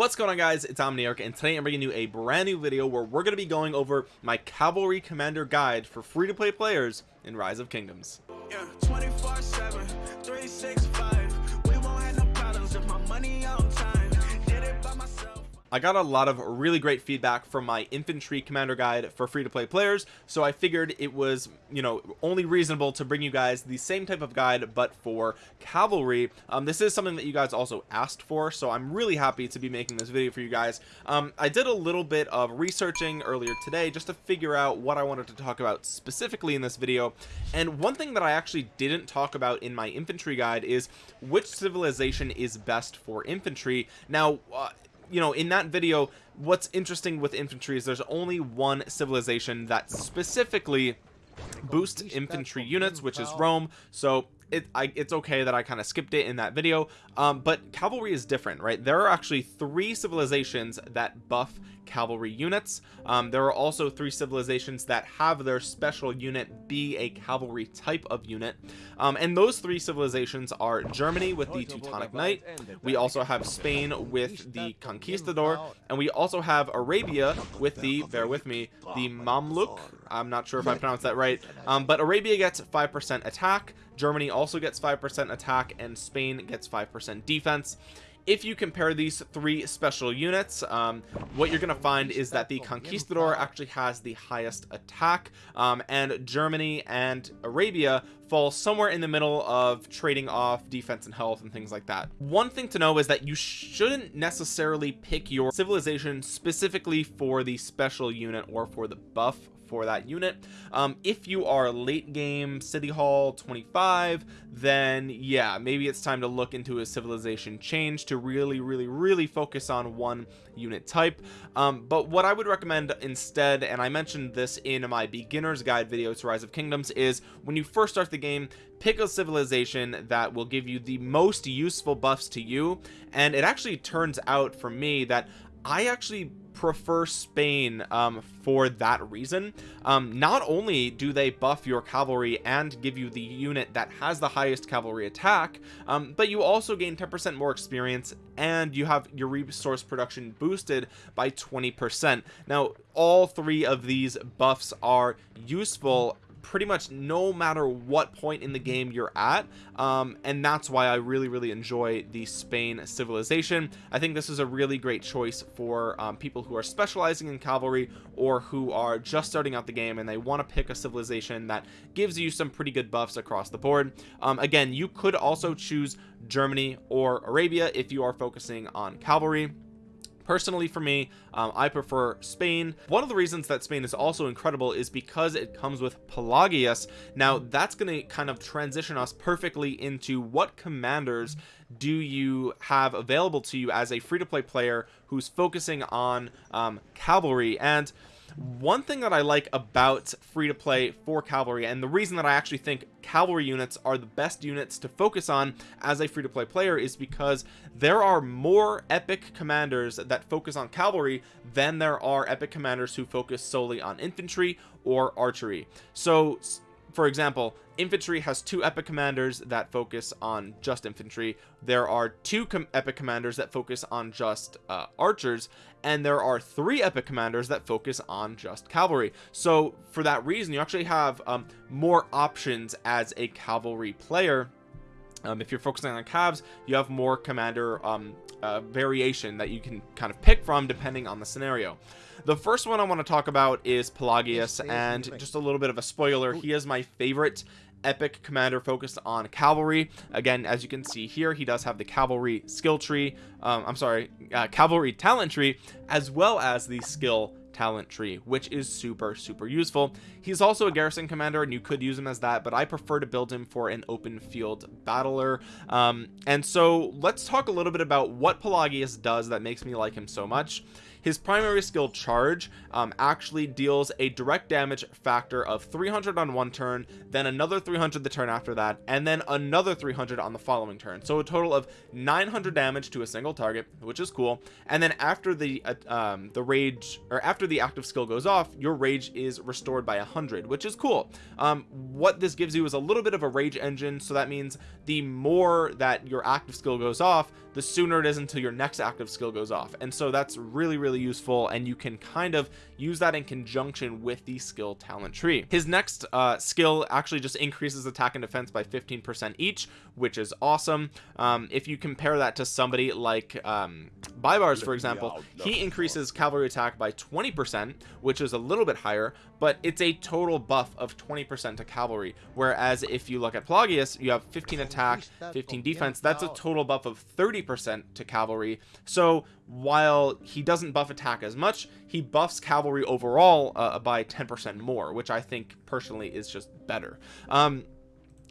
what's going on guys? It's omniarch and today i'm bringing you a brand new video where we're going to be going over my cavalry commander guide for free-to-play players in rise of kingdoms. Yeah, I got a lot of really great feedback from my infantry commander guide for free to play players so I figured it was you know only reasonable to bring you guys the same type of guide but for cavalry. Um, this is something that you guys also asked for so I'm really happy to be making this video for you guys. Um, I did a little bit of researching earlier today just to figure out what I wanted to talk about specifically in this video and one thing that I actually didn't talk about in my infantry guide is which civilization is best for infantry. Now uh, you know in that video what's interesting with infantry is there's only one civilization that specifically boosts infantry units which is Rome. So it I, it's okay that I kind of skipped it in that video um, but cavalry is different right? There are actually three civilizations that buff cavalry units. Um, there are also three civilizations that have their special unit be a cavalry type of unit. Um, and those three civilizations are Germany with the Teutonic Knight. We also have Spain with the Conquistador. And we also have Arabia with the bear with me the Mamluk I'm not sure if I pronounced that right. Um, but Arabia gets 5% attack. Germany also gets 5% attack and Spain gets 5% defense. If you compare these three special units um, what you're gonna find is that the conquistador actually has the highest attack um, and Germany and Arabia fall somewhere in the middle of trading off defense and health and things like that. One thing to know is that you shouldn't necessarily pick your civilization specifically for the special unit or for the buff for that unit. Um, if you are late game city hall 25 then yeah maybe it's time to look into a civilization change to really really really focus on one unit type. Um, but what I would recommend instead and I mentioned this in my beginner's guide video to rise of kingdoms is when you first start the game pick a civilization that will give you the most useful buffs to you. And it actually turns out for me that I actually prefer Spain um, for that reason. Um, not only do they buff your cavalry and give you the unit that has the highest cavalry attack um, but you also gain 10% more experience and you have your resource production boosted by 20% now all three of these buffs are useful pretty much no matter what point in the game you're at um, and that's why I really really enjoy the Spain civilization. I think this is a really great choice for um, people who are specializing in cavalry or who are just starting out the game and they want to pick a civilization that gives you some pretty good buffs across the board. Um, again you could also choose Germany or Arabia if you are focusing on cavalry personally for me um, I prefer Spain. One of the reasons that Spain is also incredible is because it comes with Pelagius. Now that's going to kind of transition us perfectly into what commanders do you have available to you as a free-to-play player who's focusing on um, cavalry? And one thing that I like about free to play for cavalry and the reason that I actually think cavalry units are the best units to focus on as a free to play player is because there are more epic commanders that focus on cavalry than there are epic commanders who focus solely on infantry or archery. So for example infantry has two epic commanders that focus on just infantry. There are two com epic commanders that focus on just uh, archers and there are three epic commanders that focus on just cavalry. So for that reason you actually have um, more options as a cavalry player. Um, if you're focusing on calves you have more commander um, uh, variation that you can kind of pick from depending on the scenario. The first one I want to talk about is Pelagius and just a little bit of a spoiler he is my favorite epic commander focused on cavalry. Again as you can see here he does have the cavalry skill tree um, I'm sorry uh, cavalry talent tree as well as the skill talent tree which is super super useful. He's also a garrison commander and you could use him as that but I prefer to build him for an open field battler. Um, and so let's talk a little bit about what Pelagius does that makes me like him so much his primary skill charge um, actually deals a direct damage factor of 300 on one turn then another 300 the turn after that and then another 300 on the following turn. So a total of 900 damage to a single target which is cool. And then after the uh, um, the rage or after the active skill goes off your rage is restored by 100 which is cool. Um, what this gives you is a little bit of a rage engine. So that means the more that your active skill goes off the sooner it is until your next active skill goes off. And so that's really really useful and you can kind of use that in conjunction with the skill talent tree. His next uh, skill actually just increases attack and defense by 15 percent each which is awesome. Um, if you compare that to somebody like um, Baibars for example he increases cavalry attack by 20 percent which is a little bit higher but it's a total buff of 20 percent to cavalry. Whereas if you look at Pelagius you have 15 attack 15 defense. That's a total buff of 30 percent to cavalry. So while he doesn't buff attack as much he buffs cavalry overall uh, by 10 percent more which i think personally is just better. Um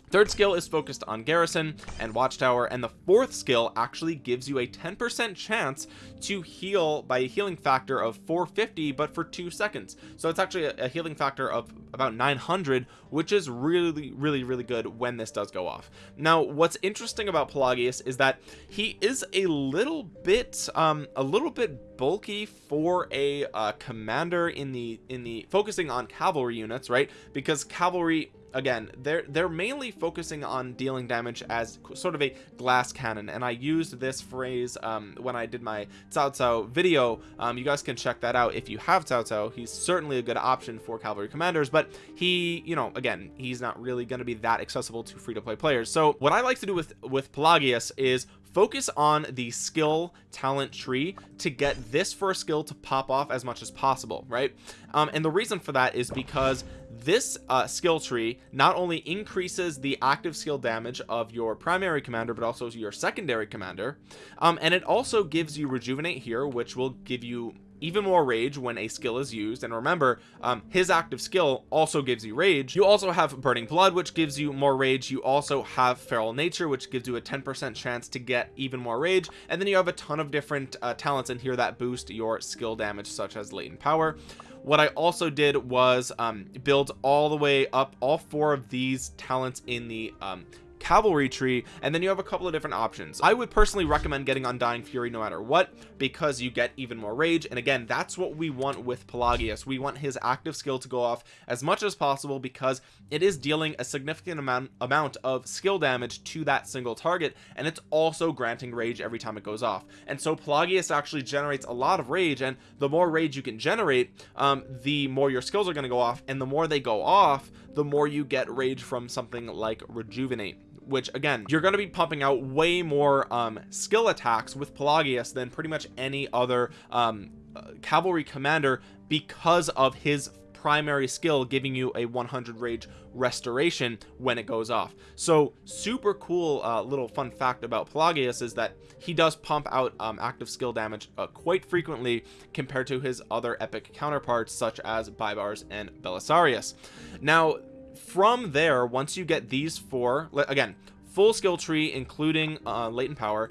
third skill is focused on garrison and watchtower and the fourth skill actually gives you a 10% chance to heal by a healing factor of 450 but for two seconds. So it's actually a, healing factor of about 900 which is really really really good when this does go off. Now what's interesting about Pelagius is that he is a little bit um a little bit bulky for a uh, commander in the in the focusing on cavalry units right? Because cavalry again they're they're mainly focusing on dealing damage as sort of a glass cannon and I used this phrase um, when I did my Cao Cao video. Um, you guys can check that out if you have Cao Cao. He's certainly a good option for cavalry commanders but he you know again he's not really going to be that accessible to free-to-play players. So what I like to do with with Pelagius is focus on the skill talent tree to get this first skill to pop off as much as possible right? Um, and the reason for that is because this uh, skill tree not only increases the active skill damage of your primary commander but also your secondary commander um, and it also gives you rejuvenate here which will give you even more rage when a skill is used. And remember um, his active skill also gives you rage. You also have burning blood which gives you more rage. You also have feral nature which gives you a 10 percent chance to get even more rage. And then you have a ton of different uh, talents in here that boost your skill damage such as latent power. What I also did was um, build all the way up all four of these talents in the um, cavalry tree and then you have a couple of different options. I would personally recommend getting undying fury no matter what because you get even more rage and again that's what we want with pelagius. We want his active skill to go off as much as possible because it is dealing a significant amount amount of skill damage to that single target and it's also granting rage every time it goes off. And so pelagius actually generates a lot of rage and the more rage you can generate um, the more your skills are going to go off and the more they go off the more you get rage from something like rejuvenate which again you're going to be pumping out way more um, skill attacks with Pelagius than pretty much any other um, uh, cavalry commander because of his primary skill giving you a 100 rage restoration when it goes off. So super cool uh, little fun fact about Pelagius is that he does pump out um, active skill damage uh, quite frequently compared to his other epic counterparts such as Baibars and Belisarius. Now from there once you get these four again full skill tree including uh, latent power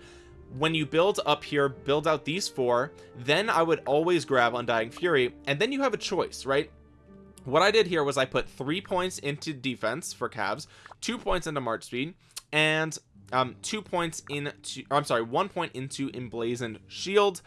when you build up here build out these four then I would always grab undying fury and then you have a choice right? What I did here was I put three points into defense for calves two points into march speed and um two points into I'm sorry one point into emblazoned shield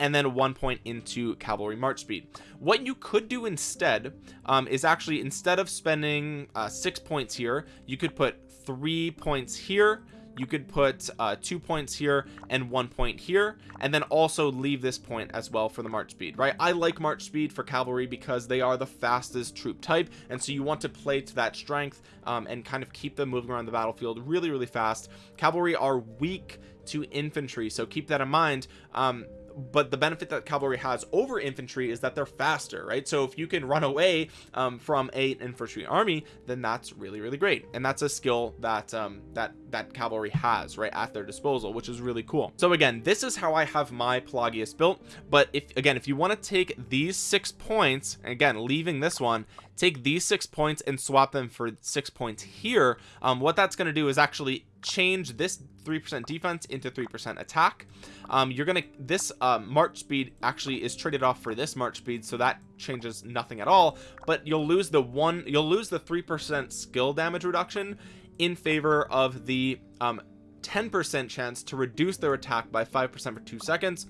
and then one point into cavalry march speed. What you could do instead um, is actually instead of spending uh, six points here you could put three points here you could put uh, two points here and one point here and then also leave this point as well for the march speed right? I like march speed for cavalry because they are the fastest troop type and so you want to play to that strength um, and kind of keep them moving around the battlefield really really fast. Cavalry are weak to infantry so keep that in mind. Um, but the benefit that cavalry has over infantry is that they're faster right? So if you can run away um, from a infantry army then that's really really great. And that's a skill that um, that that cavalry has right at their disposal which is really cool. So again this is how I have my Pelagius built but if again if you want to take these six points again leaving this one take these six points and swap them for six points here um, what that's going to do is actually change this 3% defense into 3% attack. Um, you're gonna this uh, march speed actually is traded off for this march speed so that changes nothing at all but you'll lose the one you'll lose the 3% skill damage reduction in favor of the um, 10% chance to reduce their attack by 5% for two seconds.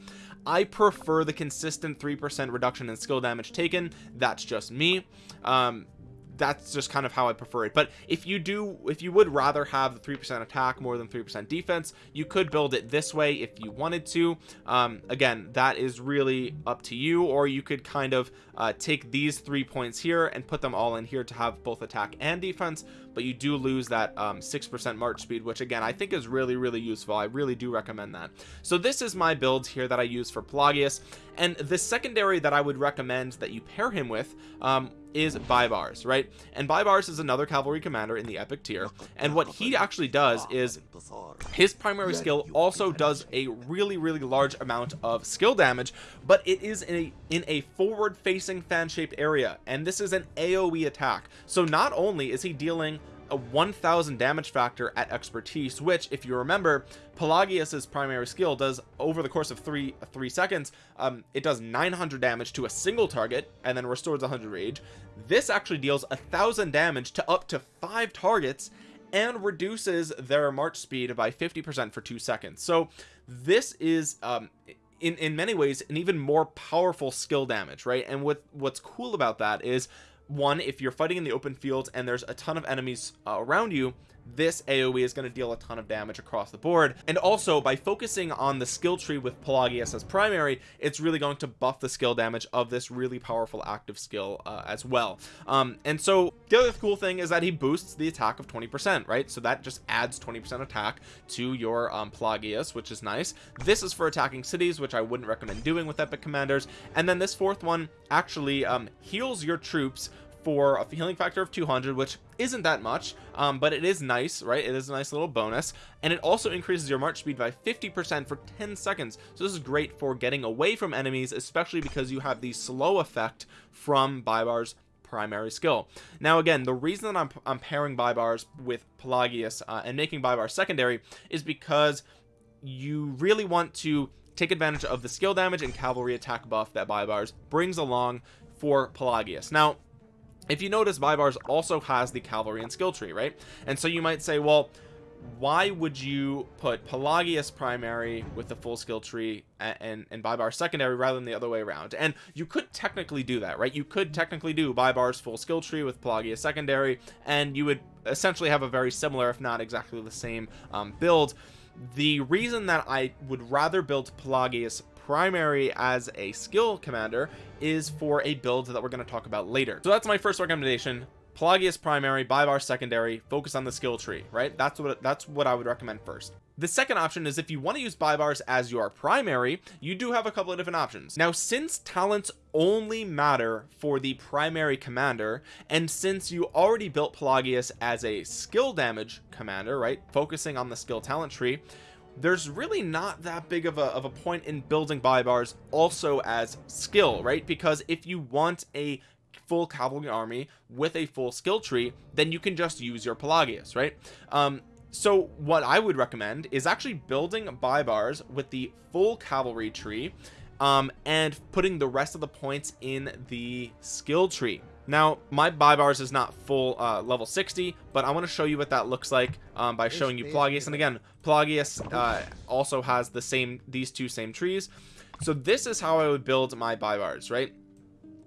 I prefer the consistent 3% reduction in skill damage taken. That's just me. Um, that's just kind of how I prefer it. But if you do if you would rather have the 3% attack more than 3% defense you could build it this way if you wanted to. Um, again that is really up to you or you could kind of uh, take these three points here and put them all in here to have both attack and defense but you do lose that um, 6% march speed which again I think is really really useful. I really do recommend that. So this is my build here that I use for Pelagius and the secondary that I would recommend that you pair him with um, is Baibars right? And Baibars is another cavalry commander in the epic tier and what he actually does is his primary skill also does a really really large amount of skill damage but it is in a in a forward facing fan shaped area and this is an aoe attack. So not only is he dealing a 1000 damage factor at expertise which if you remember Pelagius's primary skill does over the course of three three seconds um it does 900 damage to a single target and then restores 100 rage. This actually deals a thousand damage to up to five targets and reduces their march speed by 50 percent for two seconds. So this is um in in many ways an even more powerful skill damage right? And what what's cool about that is one if you're fighting in the open field and there's a ton of enemies uh, around you this aoe is going to deal a ton of damage across the board. And also by focusing on the skill tree with pelagius as primary it's really going to buff the skill damage of this really powerful active skill uh, as well. Um and so the other cool thing is that he boosts the attack of 20 percent right? So that just adds 20 percent attack to your um pelagius which is nice. This is for attacking cities which i wouldn't recommend doing with epic commanders. And then this fourth one actually um heals your troops for a healing factor of 200 which isn't that much um, but it is nice right? It is a nice little bonus. And it also increases your march speed by 50 percent for 10 seconds. So this is great for getting away from enemies especially because you have the slow effect from Baibars primary skill. Now again the reason that I'm, I'm pairing Baibars with Pelagius uh, and making Baibars secondary is because you really want to take advantage of the skill damage and cavalry attack buff that Baibars brings along for Pelagius. Now if you notice Baibars also has the cavalry and skill tree right? And so you might say well why would you put Pelagius primary with the full skill tree and and, and Baibars secondary rather than the other way around? And you could technically do that right? You could technically do Baibars full skill tree with Pelagius secondary and you would essentially have a very similar if not exactly the same um, build. The reason that I would rather build Pelagius primary as a skill commander is for a build that we're going to talk about later. So that's my first recommendation. Pelagius primary Baibars secondary focus on the skill tree right? That's what that's what I would recommend first. The second option is if you want to use Baibars as your primary you do have a couple of different options. Now since talents only matter for the primary commander and since you already built Pelagius as a skill damage commander right focusing on the skill talent tree there's really not that big of a, of a point in building Baibars also as skill right? Because if you want a full cavalry army with a full skill tree then you can just use your Pelagius right? Um so what I would recommend is actually building Baibars with the full cavalry tree um and putting the rest of the points in the skill tree now my Baibars is not full uh level 60 but i want to show you what that looks like um by showing you Pelagius. and again Pelagius uh also has the same these two same trees. So this is how i would build my Baibars right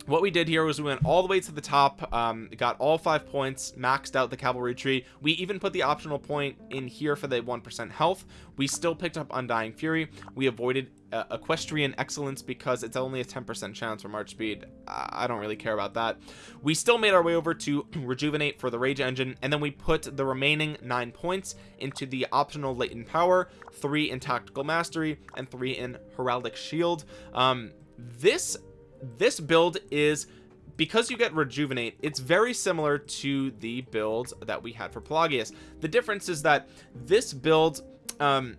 what we did here was we went all the way to the top um got all five points maxed out the cavalry tree. We even put the optional point in here for the one percent health. We still picked up undying fury. We avoided uh, equestrian excellence because it's only a 10 percent chance for march speed. I don't really care about that. We still made our way over to rejuvenate for the rage engine and then we put the remaining nine points into the optional latent power three in tactical mastery and three in heraldic shield. Um this this build is because you get rejuvenate it's very similar to the build that we had for Pelagius. The difference is that this build um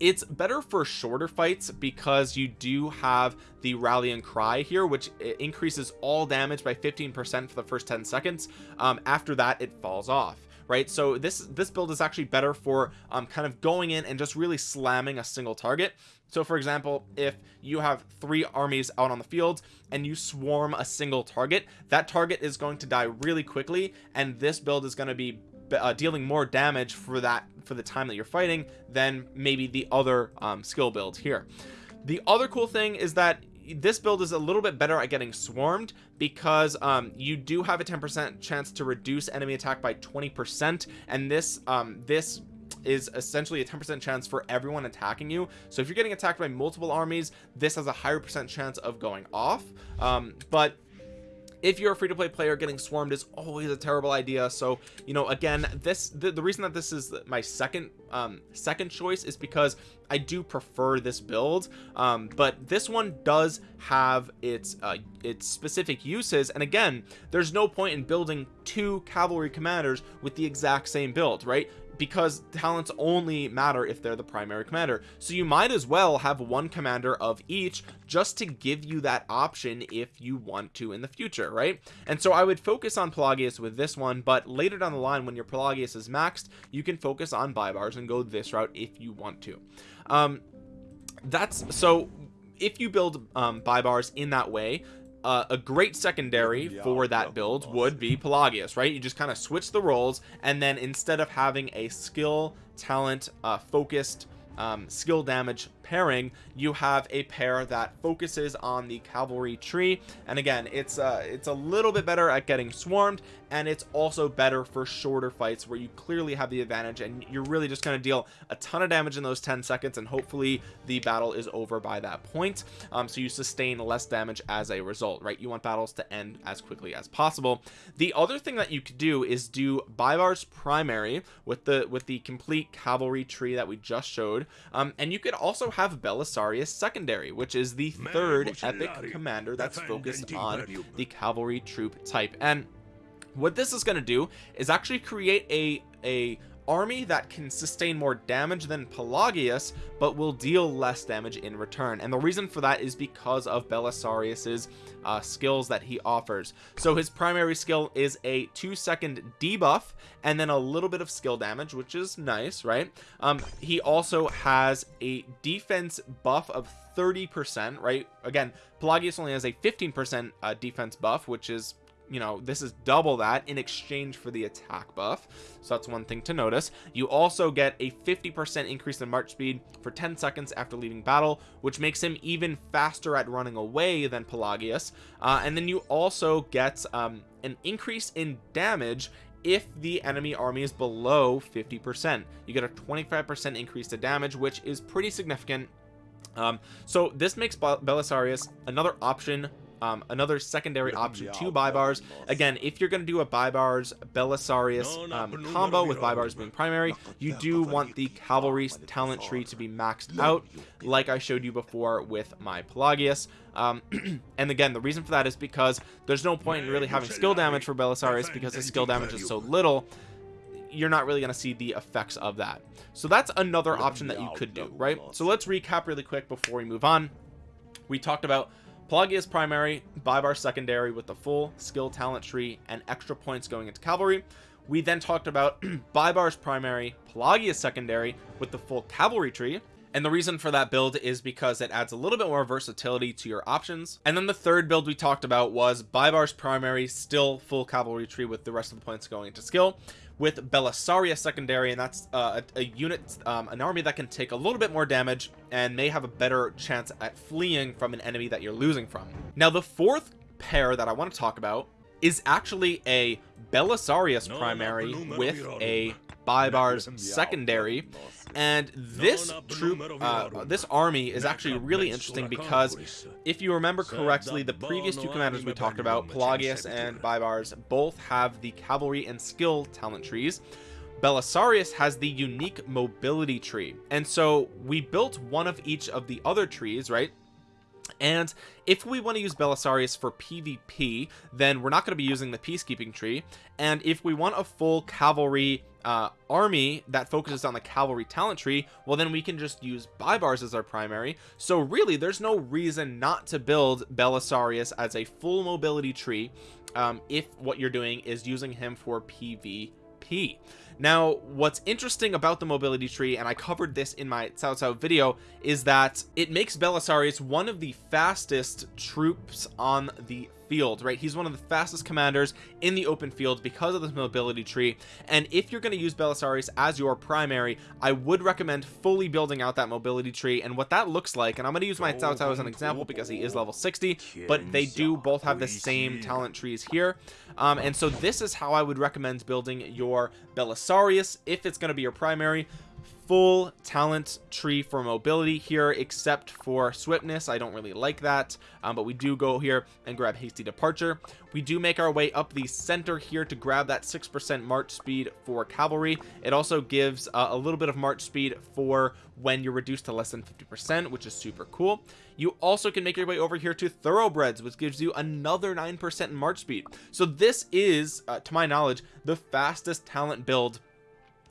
it's better for shorter fights because you do have the rally and cry here which increases all damage by 15 percent for the first 10 seconds. Um after that it falls off right? So this this build is actually better for um kind of going in and just really slamming a single target so for example if you have three armies out on the field and you swarm a single target that target is going to die really quickly and this build is going to be uh, dealing more damage for that for the time that you're fighting than maybe the other um, skill build here. The other cool thing is that this build is a little bit better at getting swarmed because um, you do have a 10% chance to reduce enemy attack by 20% and this um, this is essentially a 10% chance for everyone attacking you. So if you're getting attacked by multiple armies this has a higher percent chance of going off. Um, but if you're a free-to-play player getting swarmed is always a terrible idea. So you know again this the, the reason that this is my second um second choice is because I do prefer this build. Um but this one does have its uh its specific uses. And again there's no point in building two cavalry commanders with the exact same build right because talents only matter if they're the primary commander. So you might as well have one commander of each just to give you that option if you want to in the future right? And so I would focus on Pelagius with this one but later down the line when your Pelagius is maxed you can focus on Baibars and go this route if you want to. Um that's so if you build um Baibars in that way uh, a great secondary for that build would be Pelagius right? You just kind of switch the roles and then instead of having a skill talent uh, focused um, skill damage pairing you have a pair that focuses on the cavalry tree. And again it's uh it's a little bit better at getting swarmed and it's also better for shorter fights where you clearly have the advantage and you're really just going to deal a ton of damage in those 10 seconds and hopefully the battle is over by that point um, so you sustain less damage as a result right? You want battles to end as quickly as possible. The other thing that you could do is do Baibars primary with the with the complete cavalry tree that we just showed um, and you could also have Belisarius secondary which is the third epic commander that's focused on the cavalry troop type. And what this is going to do is actually create a a army that can sustain more damage than Pelagius but will deal less damage in return. And the reason for that is because of Belisarius's uh, skills that he offers. So his primary skill is a two second debuff and then a little bit of skill damage which is nice right? Um he also has a defense buff of 30 percent right? Again Pelagius only has a 15 percent uh, defense buff which is you know this is double that in exchange for the attack buff. So that's one thing to notice. You also get a 50 percent increase in march speed for 10 seconds after leaving battle which makes him even faster at running away than pelagius. Uh, and then you also get um, an increase in damage if the enemy army is below 50 percent. You get a 25 percent increase to damage which is pretty significant. Um, so this makes Belisarius another option um, another secondary option to bars. again if you're going to do a Baibars Belisarius um, combo with Baibars being primary you do want the cavalry talent tree to be maxed out like I showed you before with my Pelagius. Um, and again the reason for that is because there's no point in really having skill damage for Belisarius because his skill damage is so little. You're not really going to see the effects of that. So that's another option that you could do right? so let's recap really quick before we move on. We talked about Pelagius primary, Baibars secondary with the full skill talent tree and extra points going into cavalry. We then talked about Baibars primary, Pelagius secondary with the full cavalry tree. And the reason for that build is because it adds a little bit more versatility to your options. And then the third build we talked about was Baibars primary, still full cavalry tree with the rest of the points going into skill with Belisaria secondary and that's uh, a, a, unit um, an army that can take a little bit more damage and may have a better chance at fleeing from an enemy that you're losing from now the fourth pair that I want to talk about is actually a Belisarius primary with a Baibars secondary. and this troop uh, this army is actually really interesting because if you remember correctly the previous two commanders we talked about Pelagius and Baibars both have the cavalry and skill talent trees. Belisarius has the unique mobility tree. And so we built one of each of the other trees right and if we want to use Belisarius for PvP then we're not going to be using the peacekeeping tree. And if we want a full cavalry uh, army that focuses on the cavalry talent tree well then we can just use Baibars as our primary. So really there's no reason not to build Belisarius as a full mobility tree um, if what you're doing is using him for PvP now what's interesting about the mobility tree and I covered this in my Cao Cao video is that it makes Belisarius one of the fastest troops on the field right? He's one of the fastest commanders in the open field because of this mobility tree. And if you're going to use Belisarius as your primary I would recommend fully building out that mobility tree and what that looks like. And I'm going to use my Cao Cao as an example because he is level 60 but they do both have the same talent trees here. Um, and so this is how I would recommend building your Belisarius if it's going to be your primary full talent tree for mobility here except for swiftness. I don't really like that um, but we do go here and grab hasty departure. We do make our way up the center here to grab that six percent march speed for cavalry. It also gives uh, a little bit of march speed for when you're reduced to less than 50 percent which is super cool. You also can make your way over here to thoroughbreds which gives you another nine percent march speed. So this is uh, to my knowledge the fastest talent build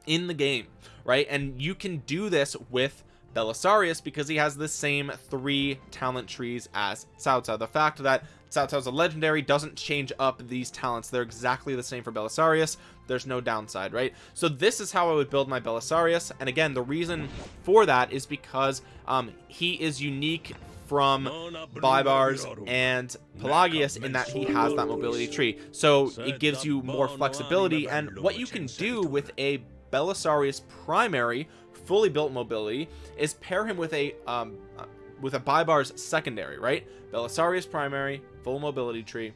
in the game right? And you can do this with Belisarius because he has the same three talent trees as Cao Cao. The fact that Cao a legendary doesn't change up these talents. They're exactly the same for Belisarius. There's no downside right? So this is how I would build my Belisarius. And again the reason for that is because um he is unique from Baibars and Pelagius in that he has that mobility tree. So it gives you more flexibility. And what you can do with a Belisarius primary fully built mobility is pair him with a um with a Baibars secondary right? Belisarius primary full mobility tree.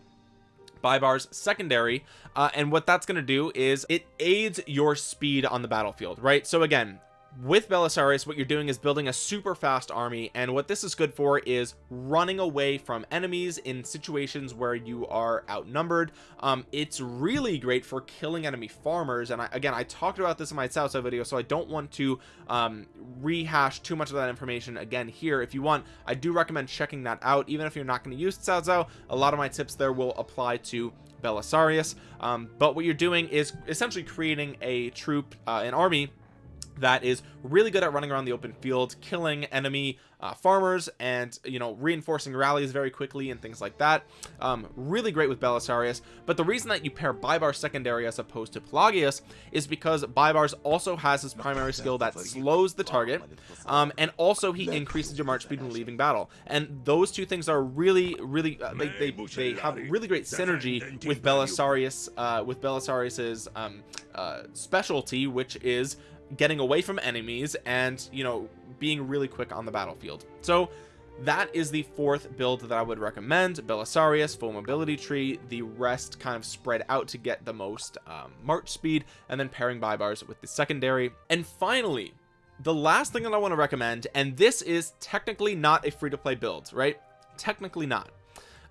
Baibars secondary uh, and what that's going to do is it aids your speed on the battlefield right? So again with Belisarius what you're doing is building a super fast army and what this is good for is running away from enemies in situations where you are outnumbered. Um it's really great for killing enemy farmers and I, again I talked about this in my Cao video so I don't want to um rehash too much of that information again here. If you want I do recommend checking that out. Even if you're not going to use Cao a lot of my tips there will apply to Belisarius. Um, but what you're doing is essentially creating a troop uh, an army that is really good at running around the open field killing enemy uh, farmers and you know reinforcing rallies very quickly and things like that. Um, really great with Belisarius. But the reason that you pair Baibars secondary as opposed to Pelagius is because Baibars also has his primary skill that slows the target um, and also he increases your march speed when leaving battle. And those two things are really really uh, they, they, they have really great synergy with Belisarius uh, with Belisarius's um, uh, specialty which is getting away from enemies and you know being really quick on the battlefield. So that is the fourth build that I would recommend. Belisarius full mobility tree the rest kind of spread out to get the most um, march speed and then pairing Baibars with the secondary. And finally the last thing that I want to recommend and this is technically not a free-to-play build right? Technically not.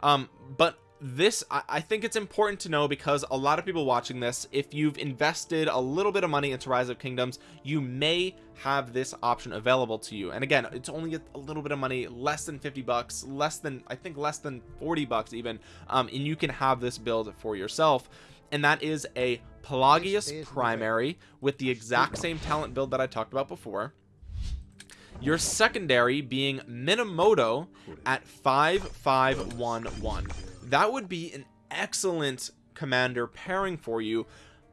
Um but this I think it's important to know because a lot of people watching this if you've invested a little bit of money into rise of kingdoms you may have this option available to you. And again it's only a little bit of money less than 50 bucks less than I think less than 40 bucks even um, and you can have this build for yourself. And that is a Pelagius primary with the exact same talent build that I talked about before. Your secondary being Minamoto at 5511 that would be an excellent commander pairing for you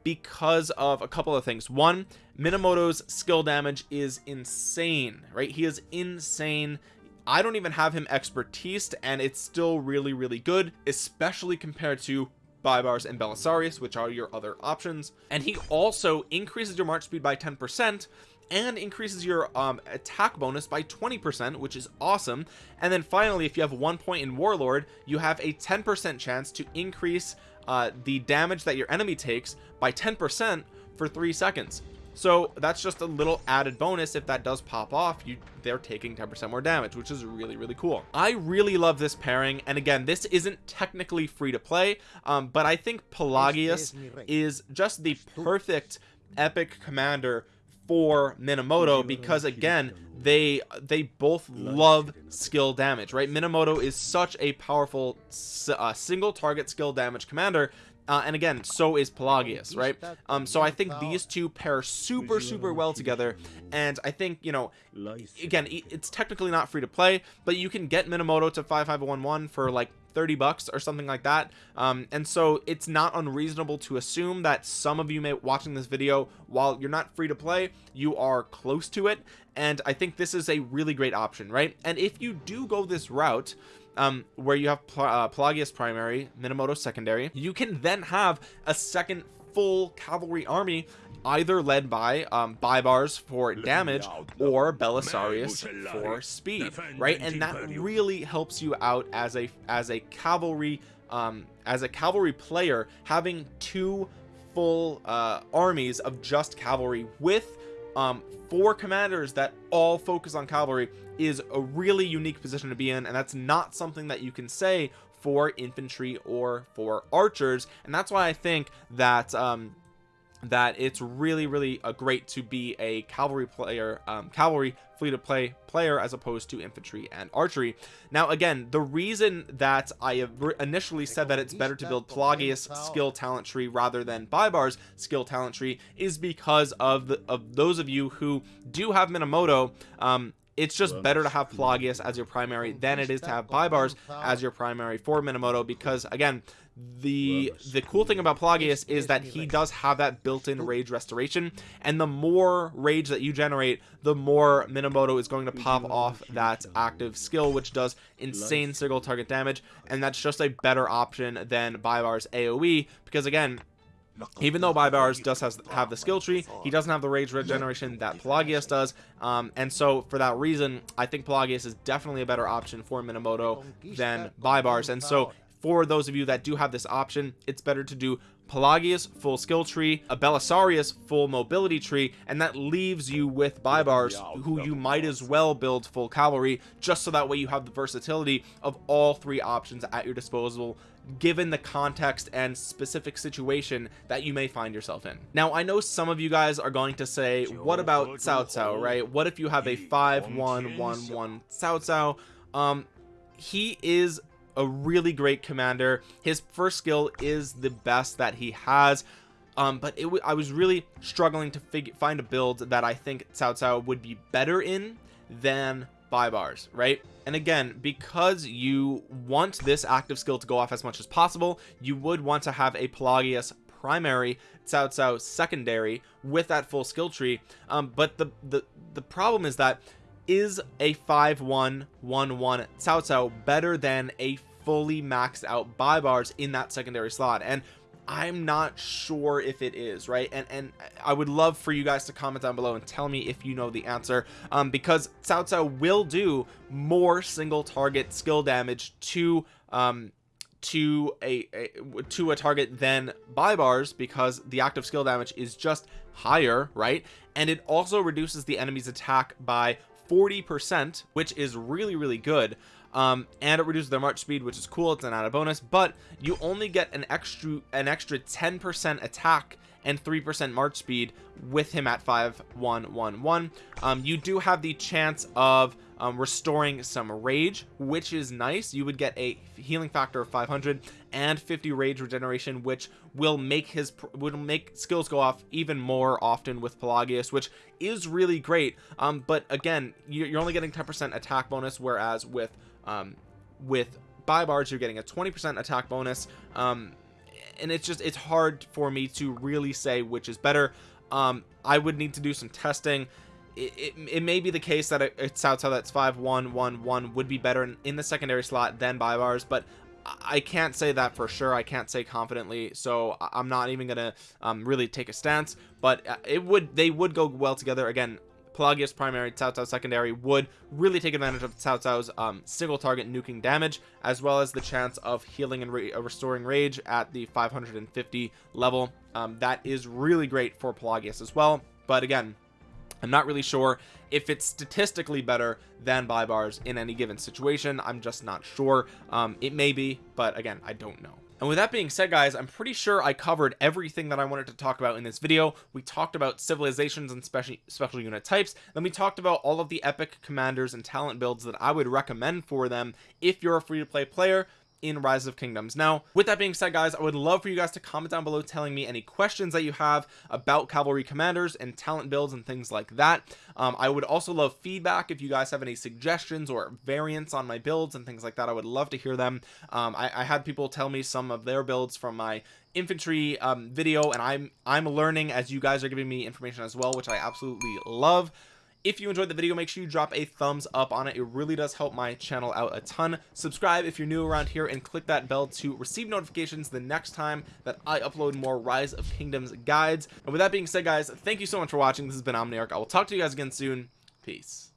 because of a couple of things. One Minamoto's skill damage is insane right? He is insane. I don't even have him expertise and it's still really really good especially compared to Baibars and Belisarius which are your other options. And he also increases your march speed by 10 percent and increases your um, attack bonus by 20% which is awesome. And then finally if you have one point in warlord you have a 10% chance to increase uh, the damage that your enemy takes by 10% for three seconds. So that's just a little added bonus. If that does pop off you they're taking 10% more damage which is really really cool. I really love this pairing. And again this isn't technically free to play um, but I think Pelagius is just the perfect epic commander for Minamoto because again they they both love skill damage right? Minamoto is such a powerful uh, single target skill damage commander uh, and again so is Pelagius right? um so I think these two pair super super well together and I think you know again it's technically not free to play but you can get Minamoto to 5511 for like 30 bucks or something like that. Um and so it's not unreasonable to assume that some of you may watching this video while you're not free to play you are close to it. And I think this is a really great option right? And if you do go this route um, where you have uh, Pelagius primary, Minamoto secondary, you can then have a second full cavalry army either led by um Baibars for damage or Belisarius for speed right? And that really helps you out as a as a cavalry um as a cavalry player having two full uh armies of just cavalry with um four commanders that all focus on cavalry is a really unique position to be in. And that's not something that you can say for infantry or for archers. And that's why I think that um that it's really really a great to be a cavalry player um cavalry fleet of play player as opposed to infantry and archery. Now again the reason that i have initially said that it's better to build Pelagius skill talent tree rather than Baibars skill talent tree is because of the of those of you who do have minamoto um it's just better to have Pelagius as your primary than it is to have Baibars as your primary for Minamoto because again the the cool thing about Pelagius is that he does have that built-in rage restoration and the more rage that you generate the more Minamoto is going to pop off that active skill which does insane single target damage and that's just a better option than Baibars' AoE because again even though Baibars does has, have the skill tree he doesn't have the rage regeneration that Pelagius does um, and so for that reason I think Pelagius is definitely a better option for Minamoto than Baibars. and so for those of you that do have this option it's better to do Pelagius full skill tree a Belisarius full mobility tree and that leaves you with Baibars who you might as well build full cavalry just so that way you have the versatility of all three options at your disposal given the context and specific situation that you may find yourself in. Now I know some of you guys are going to say what about Cao Cao right? What if you have a 5 1 1 1 Cao Cao um he is a really great commander. His first skill is the best that he has. Um but it I was really struggling to figure find a build that I think Cao Cao would be better in than Baibars right? And again because you want this active skill to go off as much as possible you would want to have a Pelagius primary Cao Cao secondary with that full skill tree. Um but the the the problem is that is a 5 1 1 1 Cao Cao better than a fully maxed out Baibars in that secondary slot. And I'm not sure if it is right? And and I would love for you guys to comment down below and tell me if you know the answer um because Cao Cao will do more single target skill damage to um to a, a to a target than Baibars because the active skill damage is just higher right? And it also reduces the enemy's attack by 40 percent which is really really good. Um and it reduces their march speed which is cool. It's an added bonus. But you only get an extra an extra 10 percent attack and 3% march speed with him at 5111 um you do have the chance of um, restoring some rage which is nice. You would get a healing factor of 500 and 50 rage regeneration which will make his would make skills go off even more often with Pelagius which is really great. Um but again you're only getting 10% attack bonus whereas with um with Baibars you're getting a 20% attack bonus. Um and it's just it's hard for me to really say which is better. Um I would need to do some testing it, it, may be the case that it, it's Cao Cao that's 5 1 1 1 would be better in, in the secondary slot than Baibars but I can't say that for sure. I can't say confidently so I'm not even gonna um, really take a stance but uh, it would they would go well together. Again Pelagius primary Cao Cao secondary would really take advantage of Cao Cao's um, single target nuking damage as well as the chance of healing and re uh, restoring rage at the 550 level. Um, that is really great for Pelagius as well but again I'm not really sure if it's statistically better than Baibars in any given situation. I'm just not sure. Um, it may be but again I don't know. And with that being said guys I'm pretty sure I covered everything that I wanted to talk about in this video. We talked about civilizations and special special unit types. Then we talked about all of the epic commanders and talent builds that I would recommend for them if you're a free-to-play player in rise of kingdoms. Now with that being said guys i would love for you guys to comment down below telling me any questions that you have about cavalry commanders and talent builds and things like that. Um, i would also love feedback if you guys have any suggestions or variants on my builds and things like that. I would love to hear them. Um, I, I had people tell me some of their builds from my infantry um, video and I'm I'm learning as you guys are giving me information as well which I absolutely love if you enjoyed the video make sure you drop a thumbs up on it. It really does help my channel out a ton. Subscribe if you're new around here and click that bell to receive notifications the next time that I upload more rise of kingdoms guides. And with that being said guys thank you so much for watching. This has been Omniarch. I will talk to you guys again soon. Peace